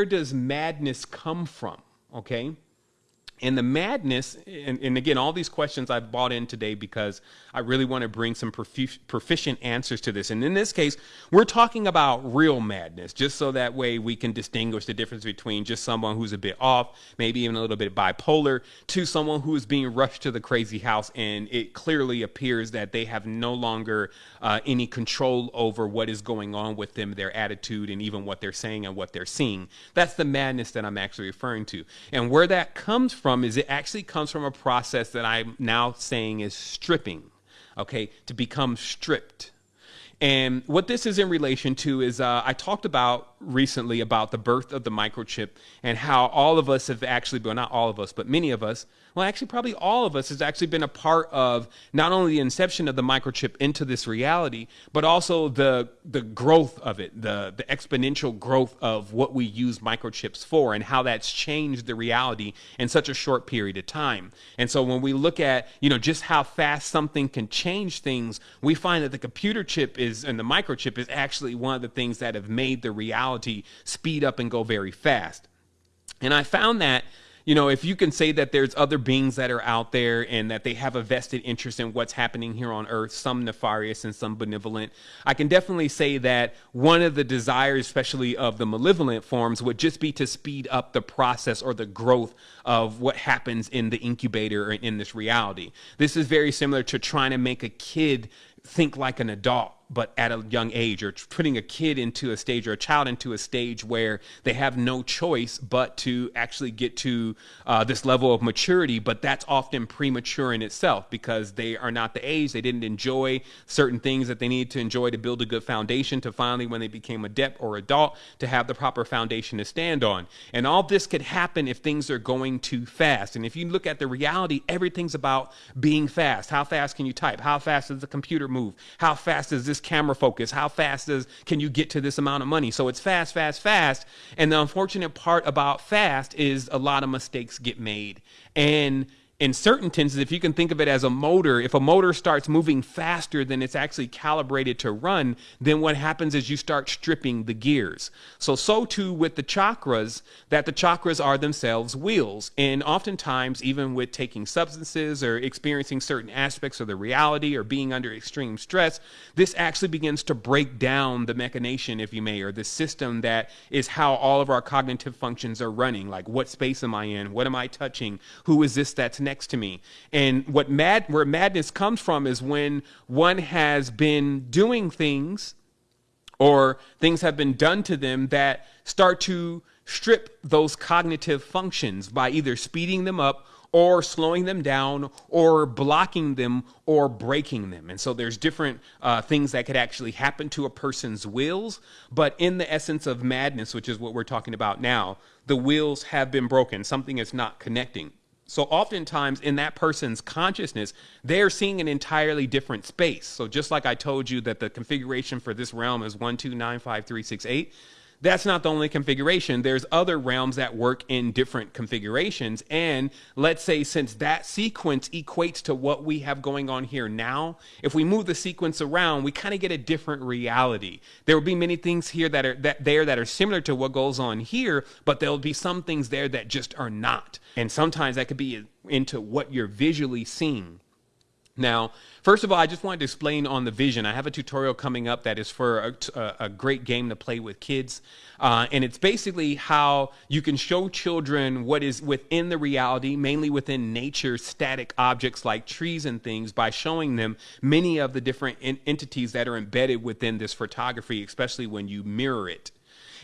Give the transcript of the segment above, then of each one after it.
where does madness come from? Okay. And the madness, and, and, again, all these questions I've bought in today because I really want to bring some profi- proficient answers to this. And in this case, we're talking about real madness, just so that way we can distinguish the difference between just someone who's a bit off, maybe even a little bit bipolar, to someone who is being rushed to the crazy house. And it clearly appears that they have no longer uh, any control over what is going on with them, their attitude, and even what they're saying and what they're seeing. That's the madness that I'm actually referring to. And where that comes from from is it actually comes from a process that I'm now saying is stripping, okay, to become stripped. And what this is in relation to is uh, I talked about recently about the birth of the microchip and how all of us have actually, well, not all of us, but many of us well, actually, probably all of us has actually been a part of not only the inception of the microchip into this reality, but also the the growth of it, the the exponential growth of what we use microchips for, and how that's changed the reality in such a short period of time. And so, when we look at you know just how fast something can change things, we find that the computer chip is and the microchip is actually one of the things that have made the reality speed up and go very fast. And I found that you know, if you can say that there's other beings that are out there and that they have a vested interest in what's happening here on earth, some nefarious and some benevolent, I can definitely say that one of the desires, especially of the malevolent forms, would just be to speed up the process or the growth of what happens in the incubator or in this reality. This is very similar to trying to make a kid think like an adult but at a young age, or putting a kid into a stage or a child into a stage where they have no choice but to actually get to uh, this level of maturity. But that's often premature in itself because they are not the age, they didn't enjoy certain things that they need to enjoy to build a good foundation to finally, when they became adept or adult, to have the proper foundation to stand on. And all this could happen if things are going too fast. And if you look at the reality, everything's about being fast. How fast can you type? How fast does the computer move? How fast does this camera focus? How fast does can you get to this amount of money? So it's fast, fast, fast. And the unfortunate part about fast is a lot of mistakes get made. And in certain tenses, if you can think of it as a motor, if a motor starts moving faster than it's actually calibrated to run, then what happens is you start stripping the gears. So, so too with the chakras, that the chakras are themselves wheels. And oftentimes, even with taking substances or experiencing certain aspects of the reality or being under extreme stress, this actually begins to break down the machination, if you may, or the system that is how all of our cognitive functions are running. Like, what space am I in? What am I touching? Who is this that's? Next to me. And what mad where madness comes from is when one has been doing things or things have been done to them that start to strip those cognitive functions by either speeding them up or slowing them down or blocking them or breaking them. And so there's different uh, things that could actually happen to a person's wills. But in the essence of madness, which is what we're talking about now, the wheels have been broken. Something is not connecting. So oftentimes in that person's consciousness, they're seeing an entirely different space. So just like I told you that the configuration for this realm is one, two, nine, five, three, six, eight. That's not the only configuration. There's other realms that work in different configurations. And let's say since that sequence equates to what we have going on here now, if we move the sequence around, we kind of get a different reality. There will be many things here that are that there that are similar to what goes on here, but there'll be some things there that just are not. And sometimes that could be into what you're visually seeing. Now, first of all, I just wanted to explain on the vision. I have a tutorial coming up that is for a, a great game to play with kids. Uh, and it's basically how you can show children what is within the reality, mainly within nature, static objects like trees and things, by showing them many of the different entities that are embedded within this photography, especially when you mirror it.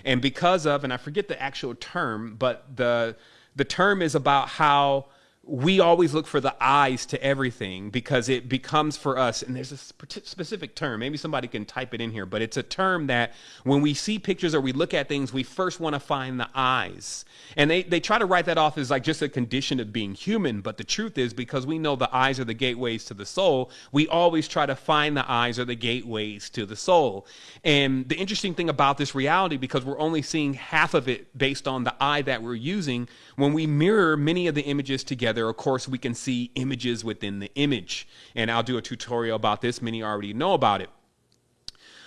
And because of, and I forget the actual term, but the the term is about how we always look for the eyes to everything because it becomes for us and there's a specific term maybe somebody can type it in here but it's a term that when we see pictures or we look at things we first want to find the eyes. And they, they try to write that off as like just a condition of being human but the truth is because we know the eyes are the gateways to the soul we always try to find the eyes are the gateways to the soul. And the interesting thing about this reality because we're only seeing half of it based on the eye that we're using when we mirror many of the images together, of course, we can see images within the image. And I'll do a tutorial about this. Many already know about it.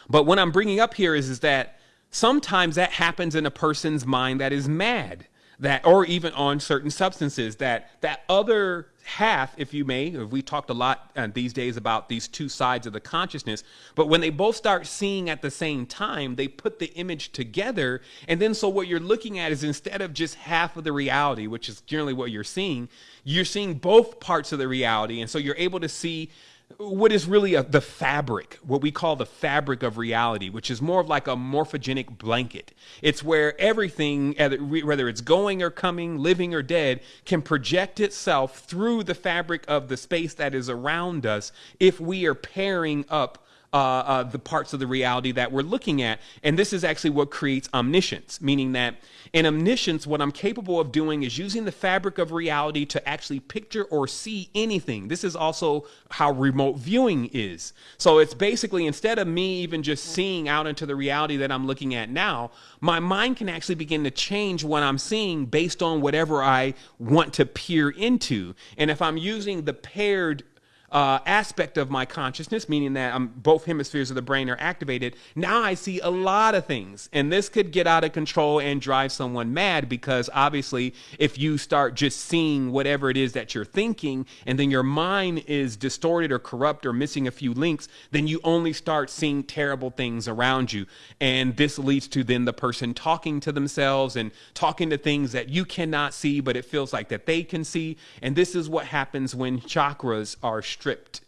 But what I'm bringing up here is, is that sometimes that happens in a person's mind that is mad that or even on certain substances that that other half if you may we talked a lot uh, these days about these two sides of the consciousness but when they both start seeing at the same time they put the image together and then so what you're looking at is instead of just half of the reality which is generally what you're seeing you're seeing both parts of the reality and so you're able to see what is really a, the fabric, what we call the fabric of reality, which is more of like a morphogenic blanket. It's where everything, whether it's going or coming, living or dead, can project itself through the fabric of the space that is around us if we are pairing up uh, uh, the parts of the reality that we're looking at. And this is actually what creates omniscience, meaning that in omniscience, what I'm capable of doing is using the fabric of reality to actually picture or see anything. This is also how remote viewing is. So it's basically instead of me even just seeing out into the reality that I'm looking at now, my mind can actually begin to change what I'm seeing based on whatever I want to peer into. And if I'm using the paired uh, aspect of my consciousness, meaning that I'm, both hemispheres of the brain are activated, now I see a lot of things. And this could get out of control and drive someone mad because obviously, if you start just seeing whatever it is that you're thinking, and then your mind is distorted or corrupt or missing a few links, then you only start seeing terrible things around you. And this leads to then the person talking to themselves and talking to things that you cannot see, but it feels like that they can see. And this is what happens when chakras are stripped.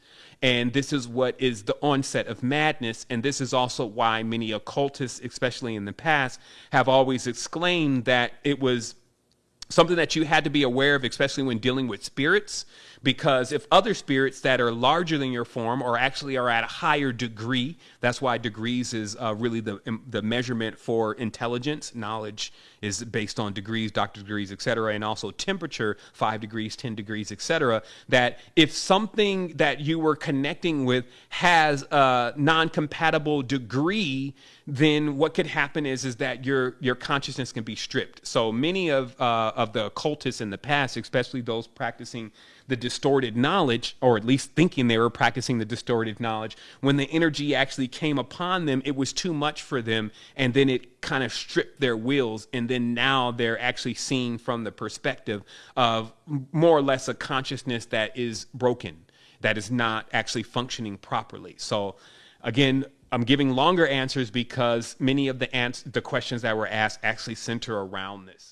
And this is what is the onset of madness. And this is also why many occultists, especially in the past, have always exclaimed that it was something that you had to be aware of, especially when dealing with spirits, because if other spirits that are larger than your form or actually are at a higher degree, that's why degrees is uh, really the, the measurement for intelligence. Knowledge is based on degrees, doctor degrees, etc., and also temperature, five degrees, 10 degrees, etc. That if something that you were connecting with has a non compatible degree, then what could happen is is that your your consciousness can be stripped. So many of uh, of the occultists in the past, especially those practicing the distorted knowledge, or at least thinking they were practicing the distorted knowledge, when the energy actually came upon them, it was too much for them, and then it kind of stripped their wills, and then now they're actually seeing from the perspective of more or less a consciousness that is broken, that is not actually functioning properly. So, again, I'm giving longer answers because many of the ans- the questions that were asked actually center around this.